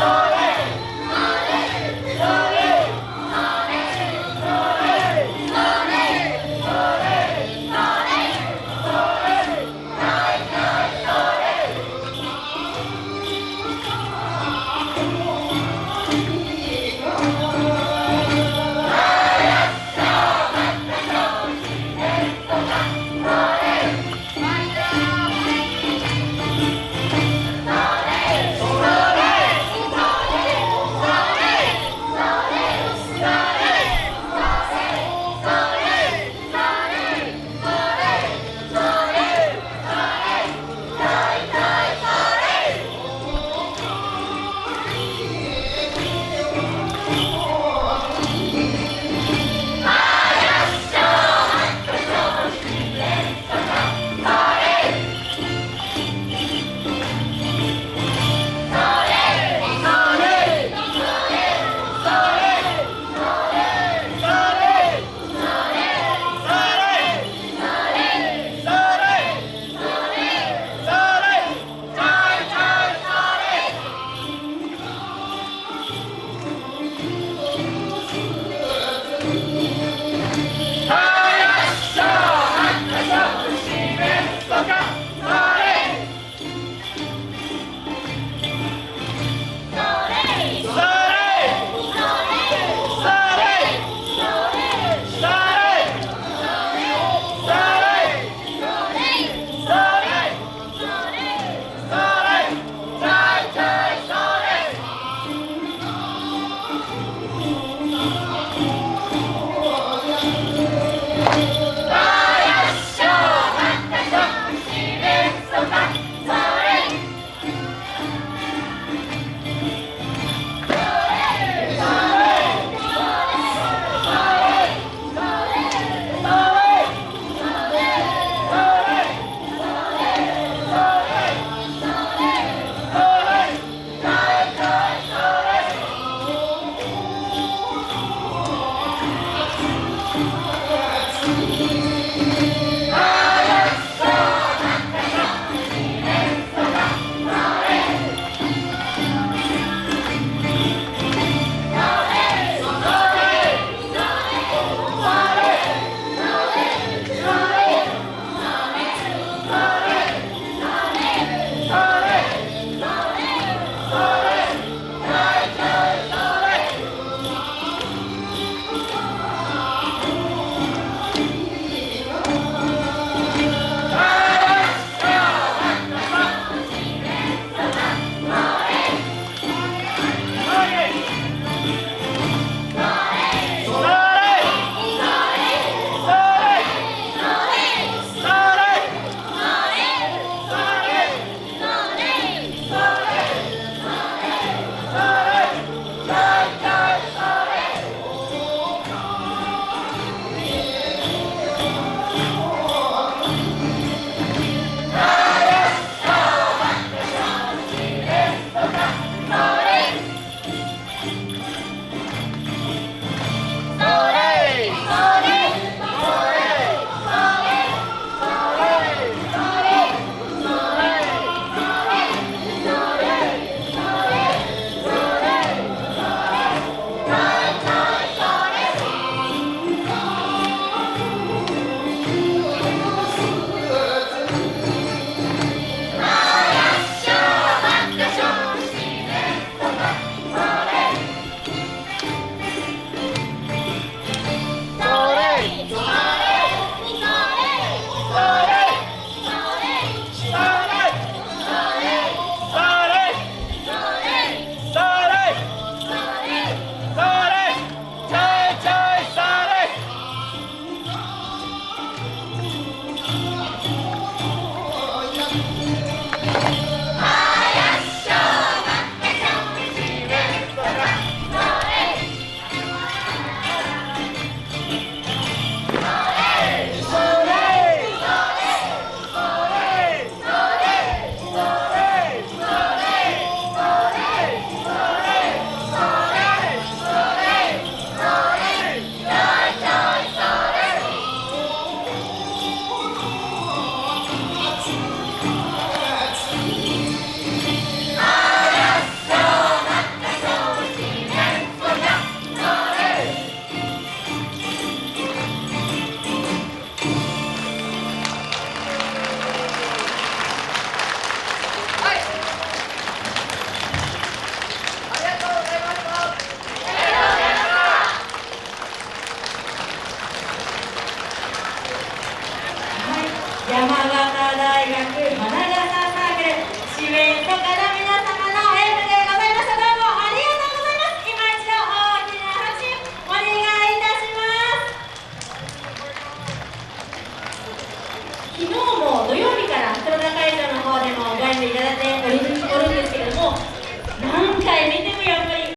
Oh, 山形大学花笠サークル四面坂